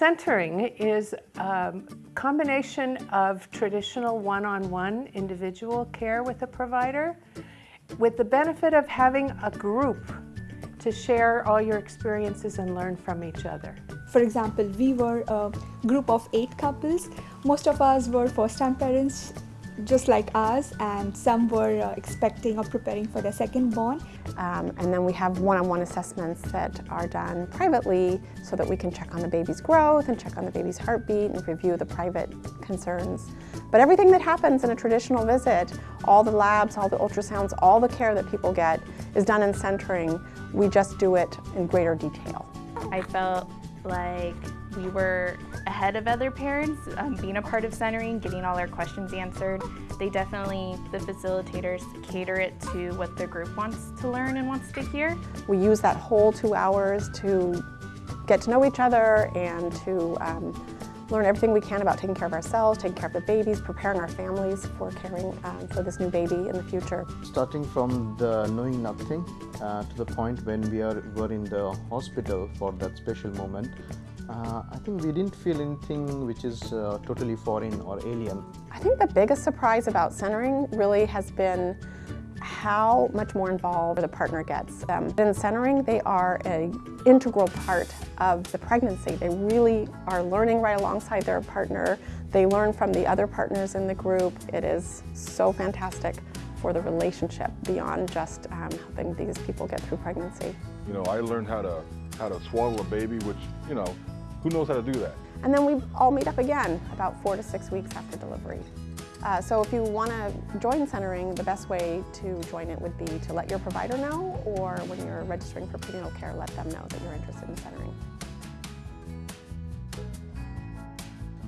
Centering is a combination of traditional one-on-one individual care with a provider with the benefit of having a group to share all your experiences and learn from each other. For example, we were a group of eight couples. Most of us were first-time parents just like us and some were uh, expecting or preparing for their second born. Um, and then we have one-on-one -on -one assessments that are done privately so that we can check on the baby's growth and check on the baby's heartbeat and review the private concerns. But everything that happens in a traditional visit, all the labs, all the ultrasounds, all the care that people get is done in centering. We just do it in greater detail. I felt like we were ahead of other parents, um, being a part of centering, getting all our questions answered. They definitely, the facilitators, cater it to what the group wants to learn and wants to hear. We use that whole two hours to get to know each other and to um, learn everything we can about taking care of ourselves, taking care of the babies, preparing our families for caring um, for this new baby in the future. Starting from the knowing nothing uh, to the point when we are were in the hospital for that special moment, uh, I think we didn't feel anything which is uh, totally foreign or alien. I think the biggest surprise about centering really has been how much more involved the partner gets. Um, in centering, they are an integral part of the pregnancy. They really are learning right alongside their partner. They learn from the other partners in the group. It is so fantastic for the relationship beyond just um, helping these people get through pregnancy. You know, I learned how to how to swaddle a baby, which, you know, who knows how to do that? And then we all meet up again about four to six weeks after delivery. Uh, so if you want to join centering, the best way to join it would be to let your provider know or when you're registering for prenatal care, let them know that you're interested in centering.